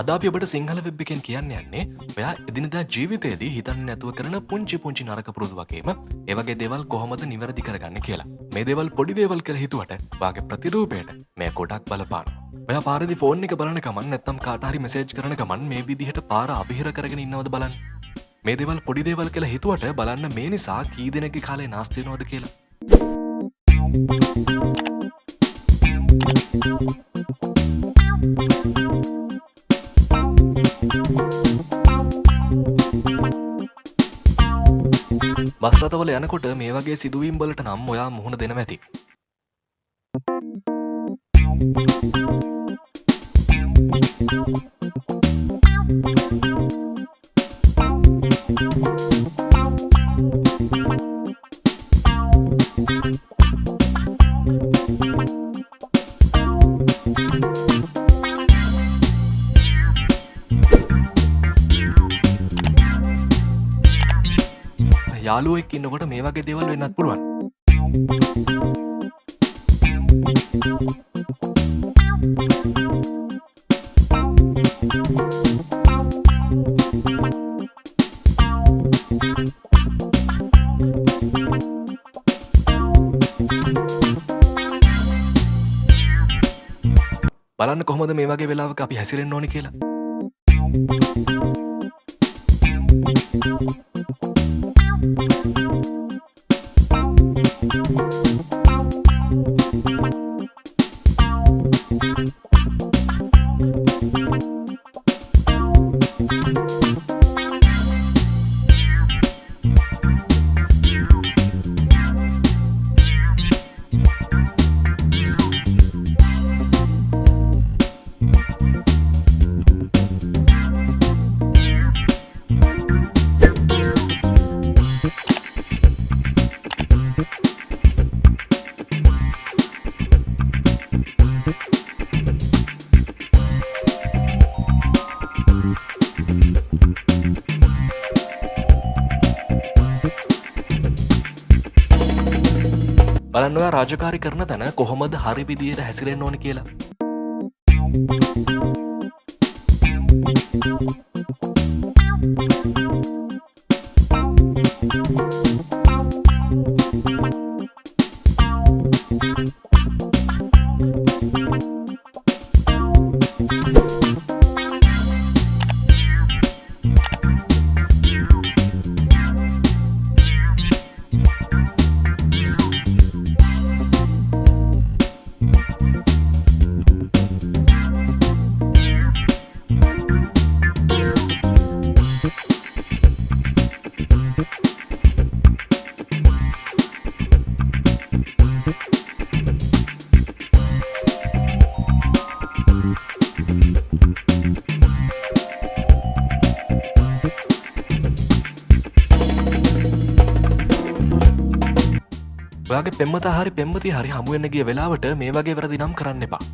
අද අපි ඔබට සිංහල වෙබ් එකෙන් කියන්න යන්නේ ඔයා එදිනදා ජීවිතයේදී හිතන්න නැතුව කරන පුංචි පුංචි නරක පුරුදු වගේම ඒවගේ දෙවල් කොහොමද නිවැරදි කරගන්න කියලා. මේ දෙවල් පොඩි දේවල් කළ හිතුවට වාගේ ප්‍රතිරූපයට මේ කොටක් බලපාන ඔය පාරදි ෆෝන් එක බලන කමන් නැත්තම් කාටහරි මෙසේජ් කරන ගමන් මේ විදිහට පාර අභිහිර කරගෙන ඉන්නවද බලන්න. මේ දෙවල් පොඩි දේවල් කියලා හිතුවට බලන්න මේ නිසා කී දෙනෙක්ගේ කාලේ නාස්තිනවද කියලා. බස්රතවල යනකොට මේ වගේ සිදුවීම් වලට නම් ඔයා මුහුණ දෙන ඇති. යාළුවෙක් ඉන්නකොට මේ වගේ දේවල් වෙන්නත් පුළුවන්. බලන්න කොහොමද මේ වගේ වෙලාවක අපි හැසිරෙන්න ඕනි කියලා. බලන්නවා රාජකාරි කරන තැන කොහොමද හරි විදියට හැසිරෙන්න ඕන කියලා. ඔයාගේ පෙම්මත හරි පෙම්මති හරි හමුවෙන්න්නගේ වෙලාවට මේ වගේ වැරදි නම් කරන්න එපා